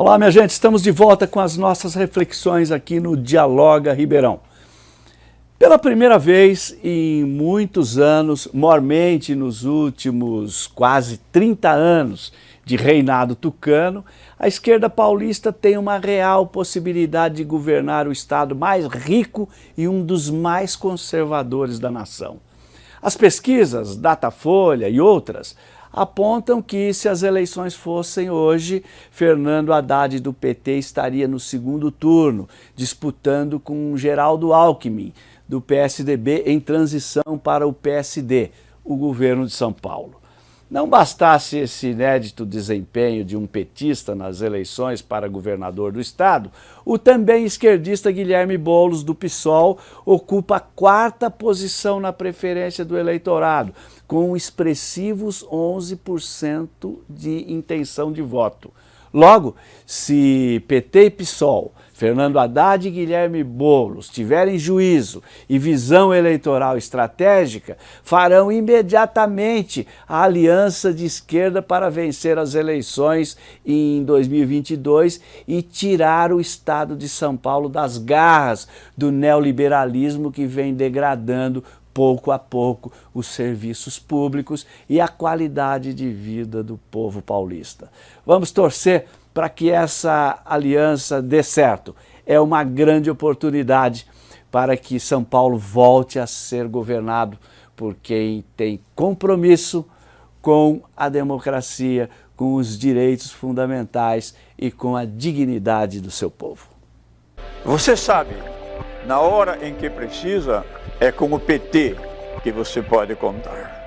Olá, minha gente, estamos de volta com as nossas reflexões aqui no Dialoga Ribeirão. Pela primeira vez em muitos anos, mormente nos últimos quase 30 anos de reinado tucano, a esquerda paulista tem uma real possibilidade de governar o estado mais rico e um dos mais conservadores da nação. As pesquisas, Datafolha e outras, apontam que se as eleições fossem hoje, Fernando Haddad do PT estaria no segundo turno, disputando com Geraldo Alckmin, do PSDB, em transição para o PSD, o governo de São Paulo. Não bastasse esse inédito desempenho de um petista nas eleições para governador do estado, o também esquerdista Guilherme Boulos, do PSOL, ocupa a quarta posição na preferência do eleitorado, com expressivos 11% de intenção de voto. Logo, se PT e PSOL, Fernando Haddad e Guilherme Boulos tiverem juízo e visão eleitoral estratégica, farão imediatamente a aliança de esquerda para vencer as eleições em 2022 e tirar o Estado de São Paulo das garras do neoliberalismo que vem degradando pouco a pouco os serviços públicos e a qualidade de vida do povo paulista. Vamos torcer para que essa aliança dê certo. É uma grande oportunidade para que São Paulo volte a ser governado por quem tem compromisso com a democracia, com os direitos fundamentais e com a dignidade do seu povo. Você sabe, na hora em que precisa, é com o PT que você pode contar.